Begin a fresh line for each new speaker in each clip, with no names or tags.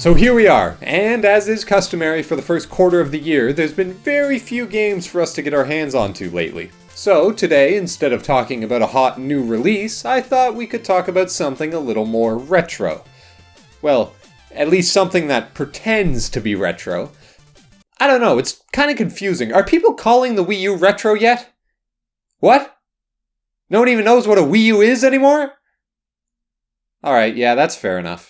So here we are, and as is customary for the first quarter of the year, there's been very few games for us to get our hands onto lately. So today, instead of talking about a hot new release, I thought we could talk about something a little more retro. Well, at least something that pretends to be retro. I don't know, it's kind of confusing. Are people calling the Wii U retro yet? What? No one even knows what a Wii U is anymore? Alright, yeah, that's fair enough.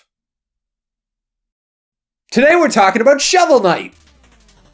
Today we're talking about Shovel Knight!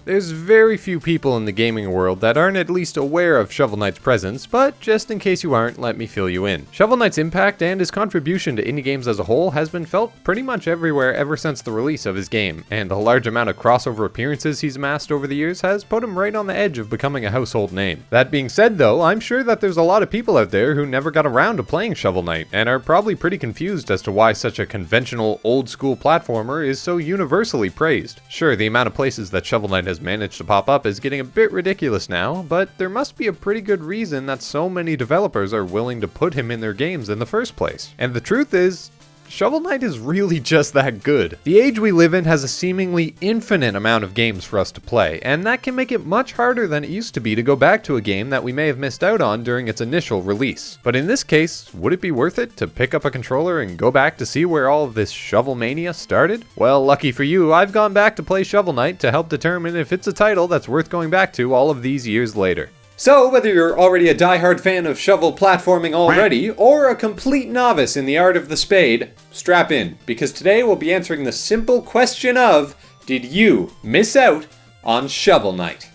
There's very few people in the gaming world that aren't at least aware of Shovel Knight's presence, but just in case you aren't, let me fill you in. Shovel Knight's impact and his contribution to indie games as a whole has been felt pretty much everywhere ever since the release of his game, and the large amount of crossover appearances he's amassed over the years has put him right on the edge of becoming a household name. That being said though, I'm sure that there's a lot of people out there who never got around to playing Shovel Knight, and are probably pretty confused as to why such a conventional, old school platformer is so universally praised. Sure, the amount of places that Shovel Knight has managed to pop up is getting a bit ridiculous now, but there must be a pretty good reason that so many developers are willing to put him in their games in the first place. And the truth is, Shovel Knight is really just that good. The age we live in has a seemingly infinite amount of games for us to play, and that can make it much harder than it used to be to go back to a game that we may have missed out on during its initial release. But in this case, would it be worth it to pick up a controller and go back to see where all of this Shovel Mania started? Well, lucky for you, I've gone back to play Shovel Knight to help determine if it's a title that's worth going back to all of these years later.
So, whether you're already a die-hard fan of shovel platforming already, or a complete novice in the art of the spade, strap in, because today we'll be answering the simple question of, did you miss out on Shovel Knight?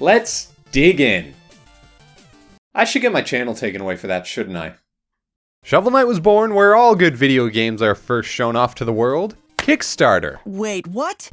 Let's dig in. I should get my channel taken away for that, shouldn't I?
Shovel Knight was born where all good video games are first shown off to the world, Kickstarter.
Wait, what?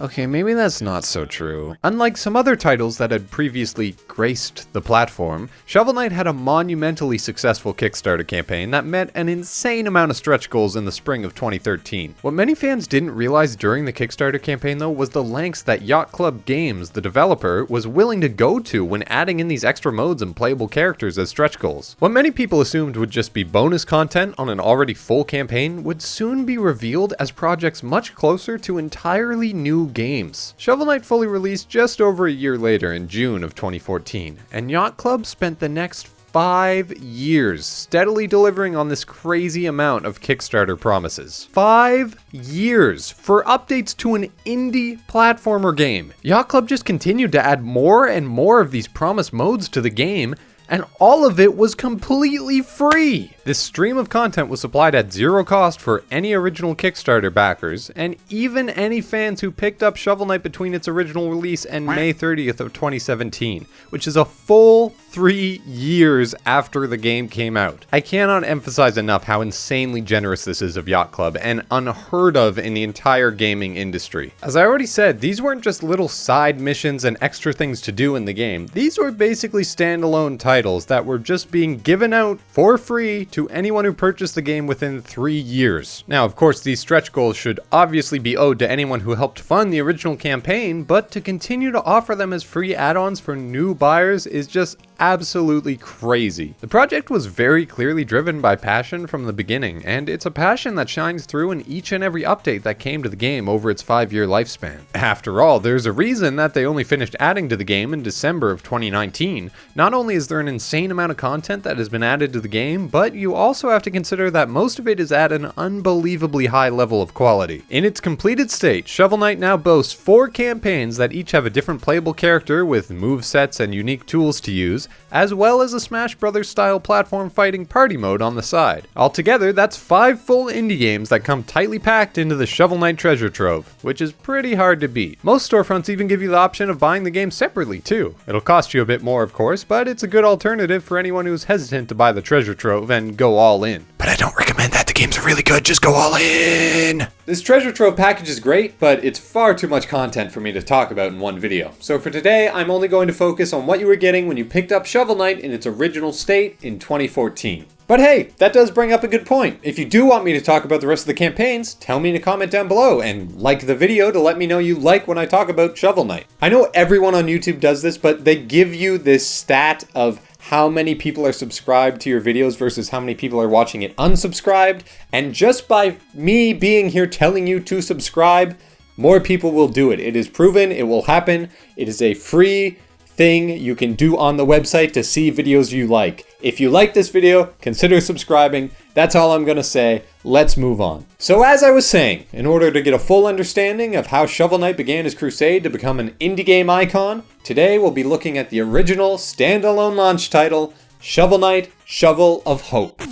Okay, maybe that's not so true. Unlike some other titles that had previously graced the platform, Shovel Knight had a monumentally successful Kickstarter campaign that met an insane amount of stretch goals in the spring of 2013. What many fans didn't realize during the Kickstarter campaign though was the lengths that Yacht Club Games, the developer, was willing to go to when adding in these extra modes and playable characters as stretch goals. What many people assumed would just be bonus content on an already full campaign would soon be revealed as projects much closer to entirely new games. Shovel Knight fully released just over a year later in June of 2014, and Yacht Club spent the next five years steadily delivering on this crazy amount of Kickstarter promises. Five years for updates to an indie platformer game. Yacht Club just continued to add more and more of these promised modes to the game, and all of it was completely free. This stream of content was supplied at zero cost for any original Kickstarter backers, and even any fans who picked up Shovel Knight between its original release and May 30th of 2017, which is a full three years after the game came out. I cannot emphasize enough how insanely generous this is of Yacht Club, and unheard of in the entire gaming industry. As I already said, these weren't just little side missions and extra things to do in the game, these were basically standalone titles that were just being given out for free to to anyone who purchased the game within three years. Now, of course, these stretch goals should obviously be owed to anyone who helped fund the original campaign, but to continue to offer them as free add-ons for new buyers is just absolutely crazy. The project was very clearly driven by passion from the beginning, and it's a passion that shines through in each and every update that came to the game over its five-year lifespan. After all, there's a reason that they only finished adding to the game in December of 2019. Not only is there an insane amount of content that has been added to the game, but you also have to consider that most of it is at an unbelievably high level of quality. In its completed state, Shovel Knight now boasts four campaigns that each have a different playable character with move sets and unique tools to use, as well as a Smash Bros. style platform fighting party mode on the side. Altogether, that's five full indie games that come tightly packed into the Shovel Knight treasure trove, which is pretty hard to beat. Most storefronts even give you the option of buying the game separately too. It'll cost you a bit more of course, but it's a good alternative for anyone who's hesitant to buy the treasure trove and go all in.
But I don't recommend that. The games are really good. Just go all in.
This treasure trove package is great, but it's far too much content for me to talk about in one video. So for today, I'm only going to focus on what you were getting when you picked up Shovel Knight in its original state in 2014. But hey, that does bring up a good point. If you do want me to talk about the rest of the campaigns, tell me in a comment down below and like the video to let me know you like when I talk about Shovel Knight. I know everyone on YouTube does this, but they give you this stat of how many people are subscribed to your videos versus how many people are watching it unsubscribed. And just by me being here telling you to subscribe, more people will do it. It is proven, it will happen. It is a free thing you can do on the website to see videos you like. If you like this video, consider subscribing. That's all I'm gonna say. Let's move on. So as I was saying, in order to get a full understanding of how Shovel Knight began his crusade to become an indie game icon, today we'll be looking at the original standalone launch title, Shovel Knight Shovel of Hope.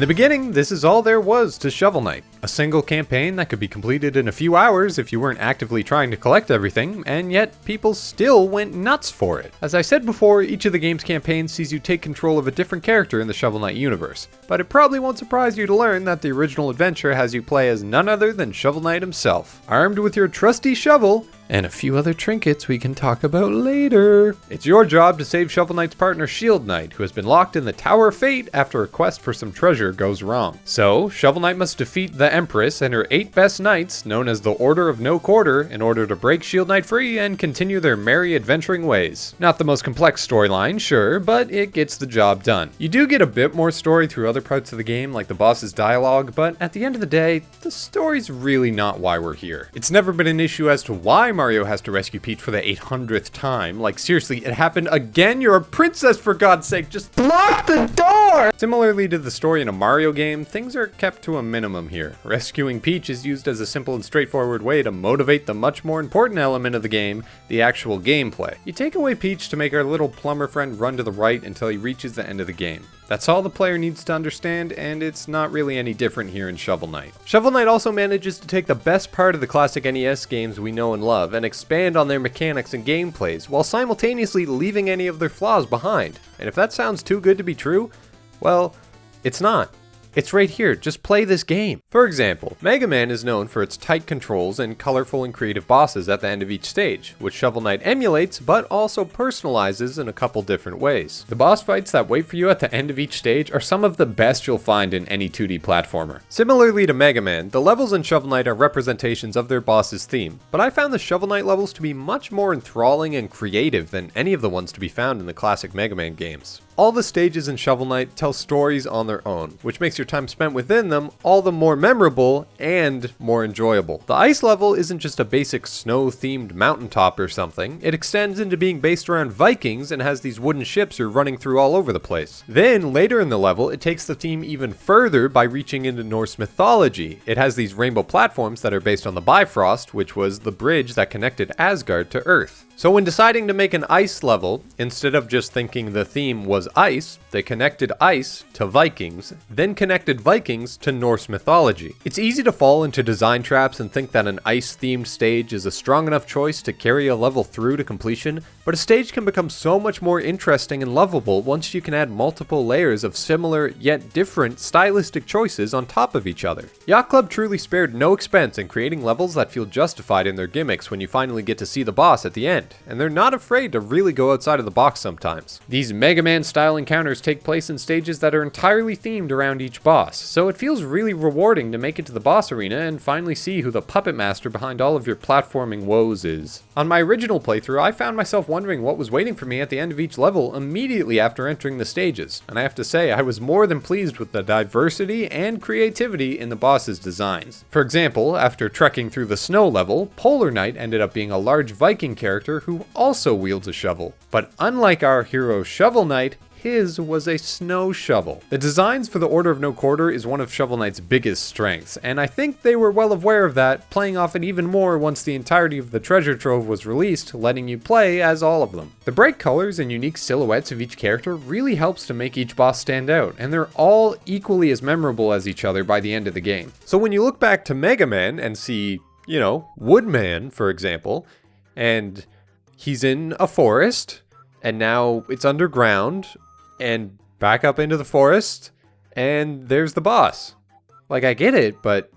In the beginning, this is all there was to Shovel Knight. A single campaign that could be completed in a few hours if you weren't actively trying to collect everything, and yet people still went nuts for it. As I said before, each of the game's campaigns sees you take control of a different character in the Shovel Knight universe, but it probably won't surprise you to learn that the original adventure has you play as none other than Shovel Knight himself. Armed with your trusty shovel, and a few other trinkets we can talk about later. It's your job to save Shovel Knight's partner Shield Knight, who has been locked in the Tower of Fate after a quest for some treasure goes wrong. So, Shovel Knight must defeat the Empress and her eight best knights, known as the Order of No Quarter, in order to break Shield Knight free and continue their merry adventuring ways. Not the most complex storyline, sure, but it gets the job done. You do get a bit more story through other parts of the game, like the boss's dialogue, but at the end of the day, the story's really not why we're here. It's never been an issue as to why Mario has to rescue Peach for the 800th time. Like, seriously, it happened again? You're a princess, for God's sake. Just block the door! Similarly to the story in a Mario game, things are kept to a minimum here. Rescuing Peach is used as a simple and straightforward way to motivate the much more important element of the game, the actual gameplay. You take away Peach to make our little plumber friend run to the right until he reaches the end of the game. That's all the player needs to understand, and it's not really any different here in Shovel Knight. Shovel Knight also manages to take the best part of the classic NES games we know and love and expand on their mechanics and gameplays, while simultaneously leaving any of their flaws behind. And if that sounds too good to be true, well, it's not. It's right here, just play this game. For example, Mega Man is known for its tight controls and colorful and creative bosses at the end of each stage, which Shovel Knight emulates but also personalizes in a couple different ways. The boss fights that wait for you at the end of each stage are some of the best you'll find in any 2D platformer. Similarly to Mega Man, the levels in Shovel Knight are representations of their boss's theme, but I found the Shovel Knight levels to be much more enthralling and creative than any of the ones to be found in the classic Mega Man games. All the stages in Shovel Knight tell stories on their own, which makes your time spent within them all the more memorable and more enjoyable. The ice level isn't just a basic snow-themed mountaintop or something, it extends into being based around Vikings and has these wooden ships you're running through all over the place. Then, later in the level, it takes the theme even further by reaching into Norse mythology. It has these rainbow platforms that are based on the Bifrost, which was the bridge that connected Asgard to Earth. So when deciding to make an ice level, instead of just thinking the theme was ice, they connected ice to Vikings, then connected Vikings to Norse mythology. It's easy to fall into design traps and think that an ice-themed stage is a strong enough choice to carry a level through to completion, but a stage can become so much more interesting and lovable once you can add multiple layers of similar yet different stylistic choices on top of each other. Yacht Club truly spared no expense in creating levels that feel justified in their gimmicks when you finally get to see the boss at the end and they're not afraid to really go outside of the box sometimes. These Mega Man style encounters take place in stages that are entirely themed around each boss, so it feels really rewarding to make it to the boss arena and finally see who the puppet master behind all of your platforming woes is. On my original playthrough, I found myself wondering what was waiting for me at the end of each level immediately after entering the stages, and I have to say I was more than pleased with the diversity and creativity in the boss's designs. For example, after trekking through the snow level, Polar Knight ended up being a large Viking who also wields a shovel. But unlike our hero Shovel Knight, his was a snow shovel. The designs for the Order of No Quarter is one of Shovel Knight's biggest strengths, and I think they were well aware of that, playing off it even more once the entirety of the treasure trove was released, letting you play as all of them. The bright colors and unique silhouettes of each character really helps to make each boss stand out, and they're all equally as memorable as each other by the end of the game. So when you look back to Mega Man and see, you know, Woodman, for example, and he's in a forest, and now it's underground, and back up into the forest, and there's the boss. Like, I get it, but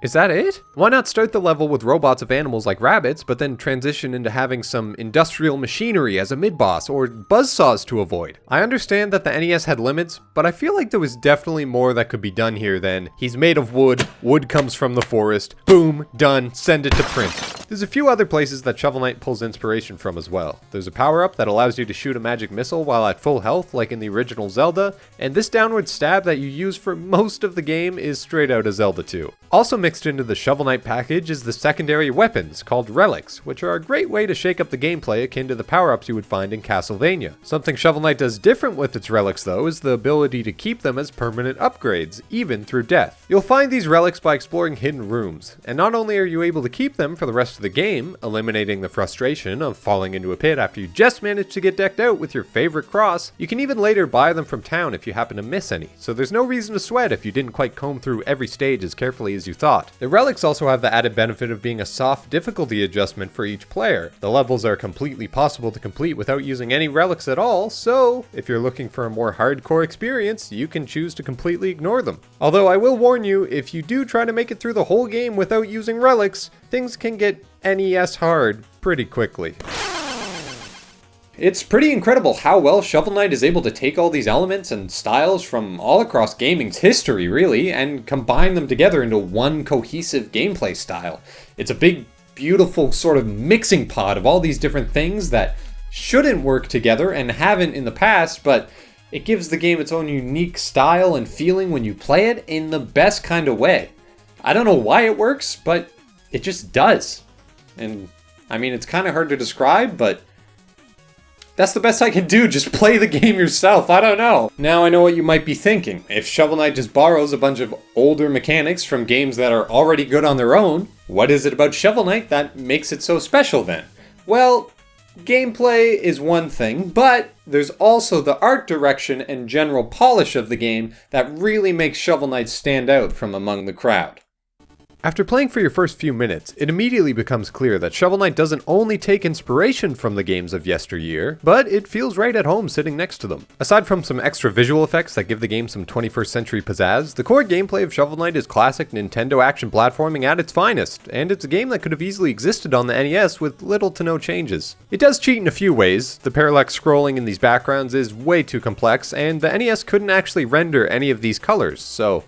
Is that it? Why not start the level with robots of animals like rabbits, but then transition into having some industrial machinery as a mid-boss, or buzzsaws to avoid? I understand that the NES had limits, but I feel like there was definitely more that could be done here than, he's made of wood, wood comes from the forest, boom, done, send it to print. There's a few other places that Shovel Knight pulls inspiration from as well. There's a power-up that allows you to shoot a magic missile while at full health like in the original Zelda, and this downward stab that you use for most of the game is straight out of Zelda 2. Also mixed into the Shovel Knight package is the secondary weapons, called relics, which are a great way to shake up the gameplay akin to the power-ups you would find in Castlevania. Something Shovel Knight does different with its relics though is the ability to keep them as permanent upgrades, even through death. You'll find these relics by exploring hidden rooms, and not only are you able to keep them for the rest of the game, eliminating the frustration of falling into a pit after you just managed to get decked out with your favorite cross, you can even later buy them from town if you happen to miss any, so there's no reason to sweat if you didn't quite comb through every stage as carefully as you thought. The relics also have the added benefit of being a soft difficulty adjustment for each player. The levels are completely possible to complete without using any relics at all, so if you're looking for a more hardcore experience, you can choose to completely ignore them. Although I will warn you, if you do try to make it through the whole game without using relics, things can get NES hard pretty quickly.
It's pretty incredible how well Shovel Knight is able to take all these elements and styles from all across gaming's history, really, and combine them together into one cohesive gameplay style. It's a big, beautiful sort of mixing pot of all these different things that shouldn't work together and haven't in the past, but it gives the game its own unique style and feeling when you play it in the best kind of way. I don't know why it works, but it just does. And I mean, it's kind of hard to describe, but that's the best I can do, just play the game yourself, I don't know. Now I know what you might be thinking. If Shovel Knight just borrows a bunch of older mechanics from games that are already good on their own, what is it about Shovel Knight that makes it so special then? Well, gameplay is one thing, but there's also the art direction and general polish of the game that really makes Shovel Knight stand out from among the crowd.
After playing for your first few minutes, it immediately becomes clear that Shovel Knight doesn't only take inspiration from the games of yesteryear, but it feels right at home sitting next to them. Aside from some extra visual effects that give the game some 21st century pizzazz, the core gameplay of Shovel Knight is classic Nintendo action platforming at its finest, and it's a game that could have easily existed on the NES with little to no changes. It does cheat in a few ways, the parallax scrolling in these backgrounds is way too complex, and the NES couldn't actually render any of these colors, so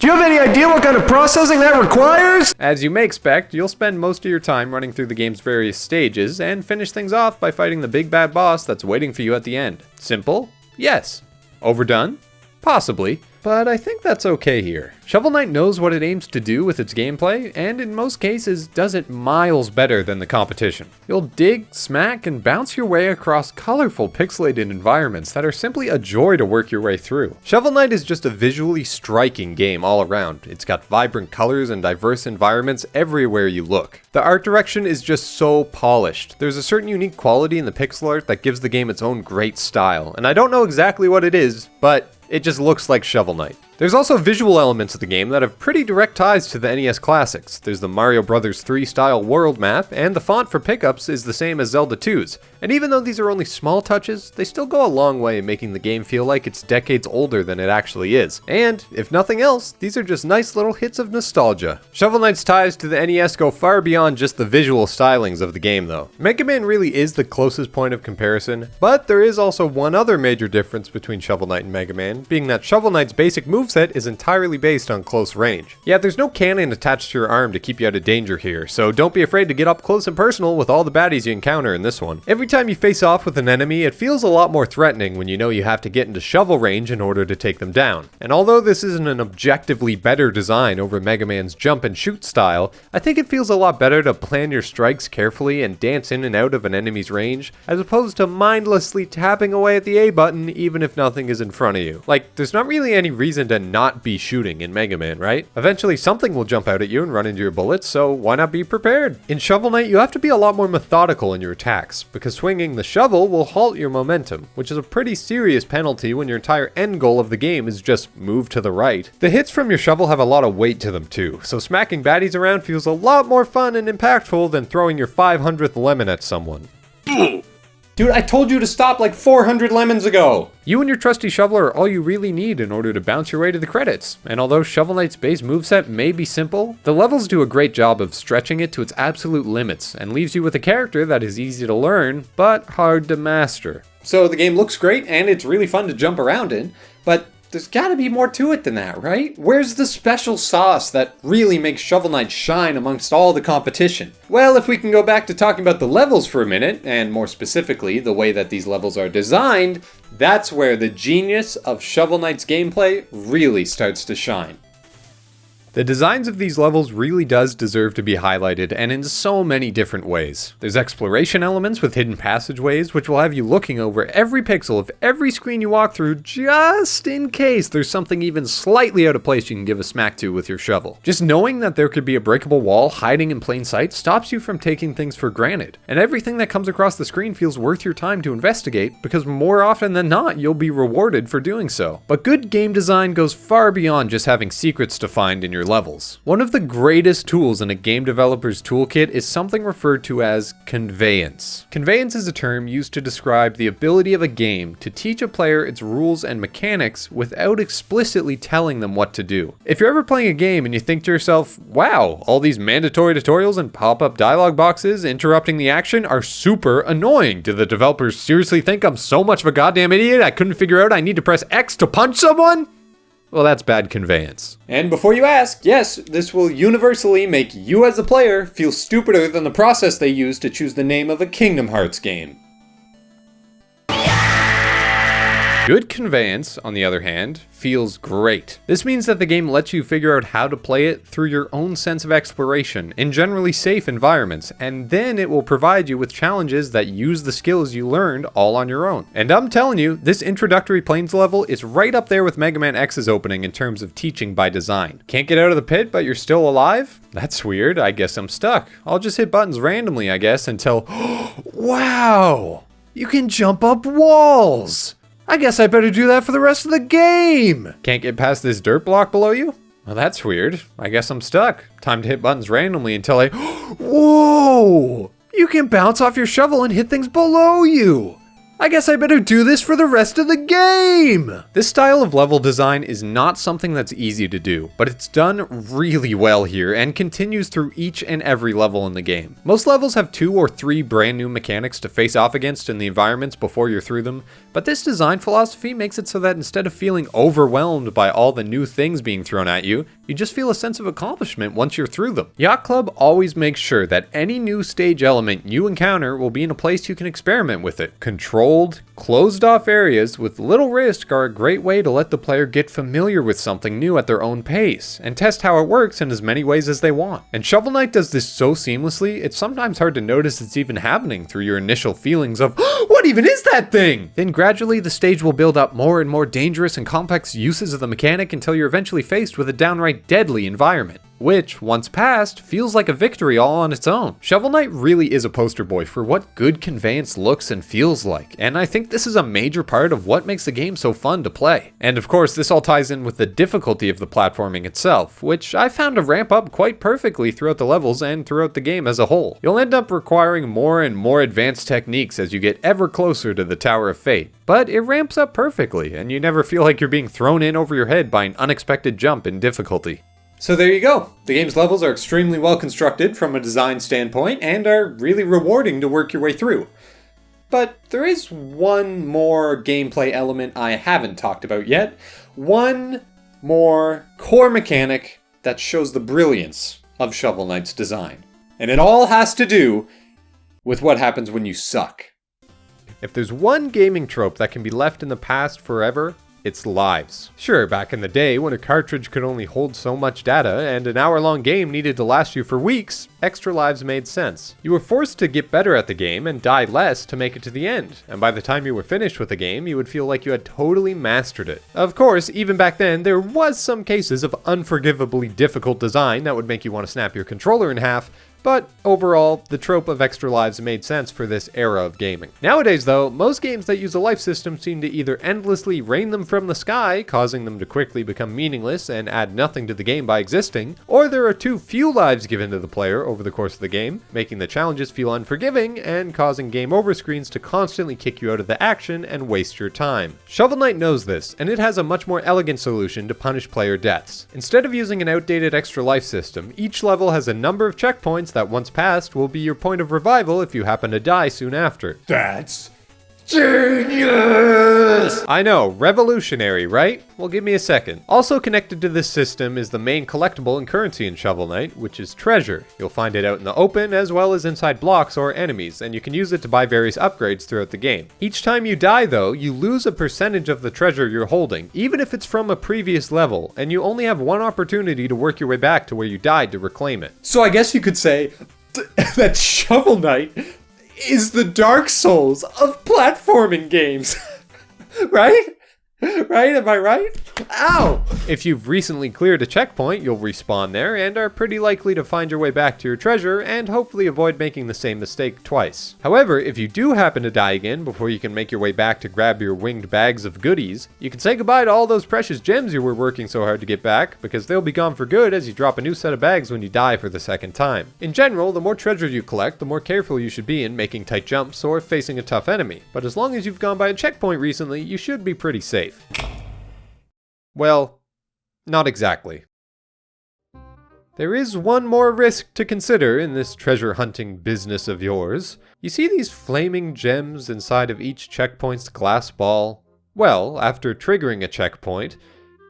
Do you have any idea what kind of processing that requires?
As you may expect, you'll spend most of your time running through the game's various stages and finish things off by fighting the big bad boss that's waiting for you at the end. Simple? Yes. Overdone? Possibly. But I think that's okay here. Shovel Knight knows what it aims to do with its gameplay, and in most cases does it miles better than the competition. You'll dig, smack, and bounce your way across colorful pixelated environments that are simply a joy to work your way through. Shovel Knight is just a visually striking game all around. It's got vibrant colors and diverse environments everywhere you look. The art direction is just so polished. There's a certain unique quality in the pixel art that gives the game its own great style, and I don't know exactly what it is, but it just looks like Shovel Knight. There's also visual elements of the game that have pretty direct ties to the NES classics. There's the Mario Bros. 3 style world map, and the font for pickups is the same as Zelda 2's. And even though these are only small touches, they still go a long way in making the game feel like it's decades older than it actually is. And, if nothing else, these are just nice little hits of nostalgia. Shovel Knight's ties to the NES go far beyond just the visual stylings of the game though. Mega Man really is the closest point of comparison, but there is also one other major difference between Shovel Knight and Mega Man, being that Shovel Knight's basic moveset is entirely based on close range. Yeah, there's no cannon attached to your arm to keep you out of danger here, so don't be afraid to get up close and personal with all the baddies you encounter in this one. Every time you face off with an enemy, it feels a lot more threatening when you know you have to get into shovel range in order to take them down. And although this isn't an objectively better design over Mega Man's jump and shoot style, I think it feels a lot better to plan your strikes carefully and dance in and out of an enemy's range, as opposed to mindlessly tapping away at the A button even if nothing is in front of you. Like, there's not really any reason to not be shooting in Mega Man, right? Eventually something will jump out at you and run into your bullets, so why not be prepared? In Shovel Knight, you have to be a lot more methodical in your attacks, because swinging the shovel will halt your momentum, which is a pretty serious penalty when your entire end goal of the game is just move to the right. The hits from your shovel have a lot of weight to them too, so smacking baddies around feels a lot more fun and impactful than throwing your 500th lemon at someone.
Dude, I told you to stop like 400 lemons ago!
You and your trusty shoveler are all you really need in order to bounce your way to the credits, and although Shovel Knight's base moveset may be simple, the levels do a great job of stretching it to its absolute limits, and leaves you with a character that is easy to learn, but hard to master.
So the game looks great and it's really fun to jump around in, but there's gotta be more to it than that, right? Where's the special sauce that really makes Shovel Knight shine amongst all the competition? Well, if we can go back to talking about the levels for a minute, and more specifically, the way that these levels are designed, that's where the genius of Shovel Knight's gameplay really starts to shine.
The designs of these levels really does deserve to be highlighted, and in so many different ways. There's exploration elements with hidden passageways, which will have you looking over every pixel of every screen you walk through, just in case there's something even slightly out of place you can give a smack to with your shovel. Just knowing that there could be a breakable wall hiding in plain sight stops you from taking things for granted, and everything that comes across the screen feels worth your time to investigate, because more often than not, you'll be rewarded for doing so. But good game design goes far beyond just having secrets to find in your levels. One of the greatest tools in a game developer's toolkit is something referred to as conveyance. Conveyance is a term used to describe the ability of a game to teach a player its rules and mechanics without explicitly telling them what to do. If you're ever playing a game and you think to yourself, wow, all these mandatory tutorials and pop-up dialogue boxes interrupting the action are super annoying. Do the developers seriously think I'm so much of a goddamn idiot I couldn't figure out I need to press X to punch someone? Well, that's bad conveyance.
And before you ask, yes, this will universally make you as a player feel stupider than the process they use to choose the name of a Kingdom Hearts game.
Good conveyance, on the other hand, feels great. This means that the game lets you figure out how to play it through your own sense of exploration in generally safe environments, and then it will provide you with challenges that use the skills you learned all on your own. And I'm telling you, this introductory plains level is right up there with Mega Man X's opening in terms of teaching by design. Can't get out of the pit, but you're still alive? That's weird, I guess I'm stuck. I'll just hit buttons randomly, I guess, until... wow! You can jump up walls! I guess I better do that for the rest of the game. Can't get past this dirt block below you? Well, that's weird. I guess I'm stuck. Time to hit buttons randomly until I... Whoa! You can bounce off your shovel and hit things below you. I guess I better do this for the rest of the game! This style of level design is not something that's easy to do, but it's done really well here and continues through each and every level in the game. Most levels have two or three brand new mechanics to face off against in the environments before you're through them, but this design philosophy makes it so that instead of feeling overwhelmed by all the new things being thrown at you, you just feel a sense of accomplishment once you're through them. Yacht Club always makes sure that any new stage element you encounter will be in a place you can experiment with it. Controlled, closed off areas with little risk are a great way to let the player get familiar with something new at their own pace, and test how it works in as many ways as they want. And Shovel Knight does this so seamlessly, it's sometimes hard to notice it's even happening through your initial feelings of, what even is that thing? Then gradually the stage will build up more and more dangerous and complex uses of the mechanic until you're eventually faced with a downright deadly environment which, once passed, feels like a victory all on its own. Shovel Knight really is a poster boy for what good conveyance looks and feels like, and I think this is a major part of what makes the game so fun to play. And of course, this all ties in with the difficulty of the platforming itself, which I found to ramp up quite perfectly throughout the levels and throughout the game as a whole. You'll end up requiring more and more advanced techniques as you get ever closer to the Tower of Fate, but it ramps up perfectly, and you never feel like you're being thrown in over your head by an unexpected jump in difficulty.
So there you go. The game's levels are extremely well constructed from a design standpoint and are really rewarding to work your way through. But there is one more gameplay element I haven't talked about yet. One more core mechanic that shows the brilliance of Shovel Knight's design. And it all has to do with what happens when you suck.
If there's one gaming trope that can be left in the past forever, it's lives. Sure, back in the day when a cartridge could only hold so much data and an hour long game needed to last you for weeks, extra lives made sense. You were forced to get better at the game and die less to make it to the end, and by the time you were finished with the game, you would feel like you had totally mastered it. Of course, even back then, there was some cases of unforgivably difficult design that would make you want to snap your controller in half, but overall, the trope of extra lives made sense for this era of gaming. Nowadays though, most games that use a life system seem to either endlessly rain them from the sky, causing them to quickly become meaningless and add nothing to the game by existing, or there are too few lives given to the player over the course of the game, making the challenges feel unforgiving and causing game over screens to constantly kick you out of the action and waste your time. Shovel Knight knows this, and it has a much more elegant solution to punish player deaths. Instead of using an outdated extra life system, each level has a number of checkpoints that once passed will be your point of revival if you happen to die soon after.
That's genius!
I know, revolutionary, right? Well, give me a second. Also connected to this system is the main collectible and currency in Shovel Knight, which is treasure. You'll find it out in the open as well as inside blocks or enemies, and you can use it to buy various upgrades throughout the game. Each time you die though, you lose a percentage of the treasure you're holding, even if it's from a previous level, and you only have one opportunity to work your way back to where you died to reclaim it.
So I guess you could say that Shovel Knight is the Dark Souls of platforming games. right? Right? Am I right? Ow!
If you've recently cleared a checkpoint, you'll respawn there and are pretty likely to find your way back to your treasure and hopefully avoid making the same mistake twice. However, if you do happen to die again before you can make your way back to grab your winged bags of goodies, you can say goodbye to all those precious gems you were working so hard to get back because they'll be gone for good as you drop a new set of bags when you die for the second time. In general, the more treasure you collect, the more careful you should be in making tight jumps or facing a tough enemy. But as long as you've gone by a checkpoint recently, you should be pretty safe. Well, not exactly. There is one more risk to consider in this treasure hunting business of yours. You see these flaming gems inside of each checkpoint's glass ball? Well, after triggering a checkpoint,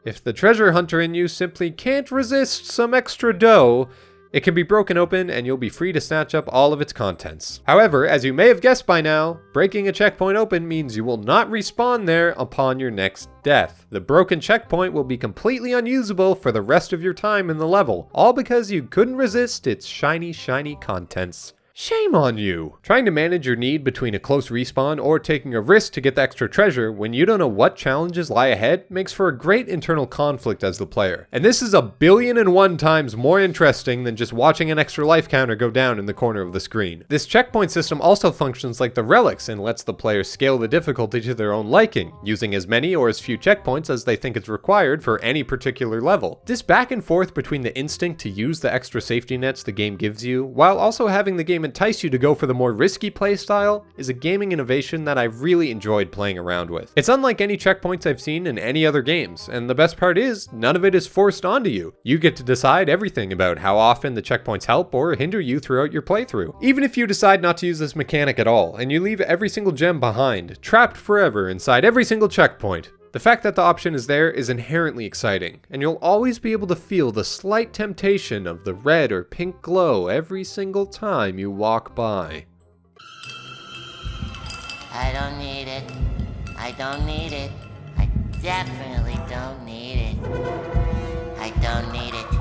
if the treasure hunter in you simply can't resist some extra dough, it can be broken open and you'll be free to snatch up all of its contents. However, as you may have guessed by now, breaking a checkpoint open means you will not respawn there upon your next death. The broken checkpoint will be completely unusable for the rest of your time in the level, all because you couldn't resist its shiny, shiny contents. Shame on you! Trying to manage your need between a close respawn or taking a risk to get the extra treasure when you don't know what challenges lie ahead makes for a great internal conflict as the player. And this is a billion and one times more interesting than just watching an extra life counter go down in the corner of the screen. This checkpoint system also functions like the relics and lets the player scale the difficulty to their own liking, using as many or as few checkpoints as they think is required for any particular level. This back and forth between the instinct to use the extra safety nets the game gives you, while also having the game entice you to go for the more risky playstyle is a gaming innovation that I've really enjoyed playing around with. It's unlike any checkpoints I've seen in any other games, and the best part is, none of it is forced onto you. You get to decide everything about how often the checkpoints help or hinder you throughout your playthrough. Even if you decide not to use this mechanic at all, and you leave every single gem behind, trapped forever inside every single checkpoint, the fact that the option is there is inherently exciting, and you'll always be able to feel the slight temptation of the red or pink glow every single time you walk by.
I don't need it. I don't need it. I definitely don't need it. I don't need it.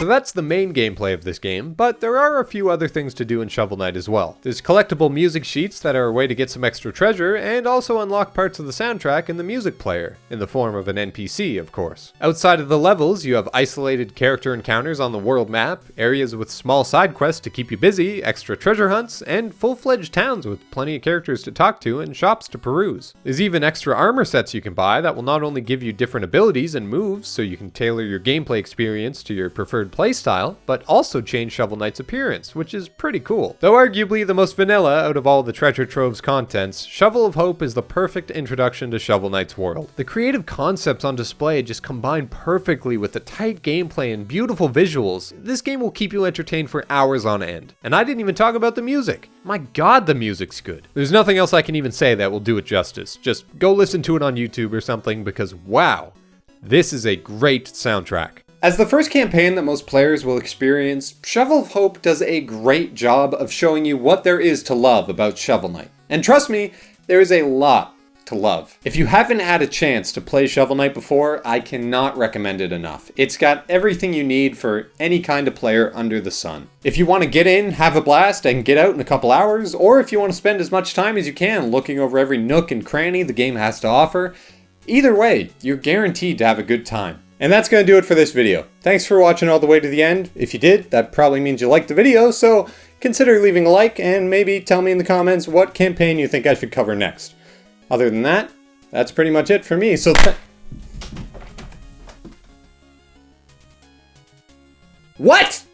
So that's the main gameplay of this game, but there are a few other things to do in Shovel Knight as well. There's collectible music sheets that are a way to get some extra treasure, and also unlock parts of the soundtrack in the music player, in the form of an NPC, of course. Outside of the levels, you have isolated character encounters on the world map, areas with small side quests to keep you busy, extra treasure hunts, and full-fledged towns with plenty of characters to talk to and shops to peruse. There's even extra armor sets you can buy that will not only give you different abilities and moves so you can tailor your gameplay experience to your preferred playstyle, but also change Shovel Knight's appearance, which is pretty cool. Though arguably the most vanilla out of all the Treasure Trove's contents, Shovel of Hope is the perfect introduction to Shovel Knight's world. The creative concepts on display just combine perfectly with the tight gameplay and beautiful visuals. This game will keep you entertained for hours on end. And I didn't even talk about the music. My god, the music's good. There's nothing else I can even say that will do it justice. Just go listen to it on YouTube or something because wow, this is a great soundtrack.
As the first campaign that most players will experience, Shovel of Hope does a great job of showing you what there is to love about Shovel Knight. And trust me, there is a lot
to love. If you haven't had a chance to play Shovel Knight before, I cannot recommend it enough. It's got everything you need for any kind of player under the sun. If you want to get in, have a blast, and get out in a couple hours, or if you want to spend as much time as you can looking over every nook and cranny the game has to offer, either way, you're guaranteed to have a good time. And that's going to do it for this video. Thanks for watching all the way to the end. If you did, that probably means you liked the video, so consider leaving a like and maybe tell me in the comments what campaign you think I should cover next. Other than that, that's pretty much it for me, so What?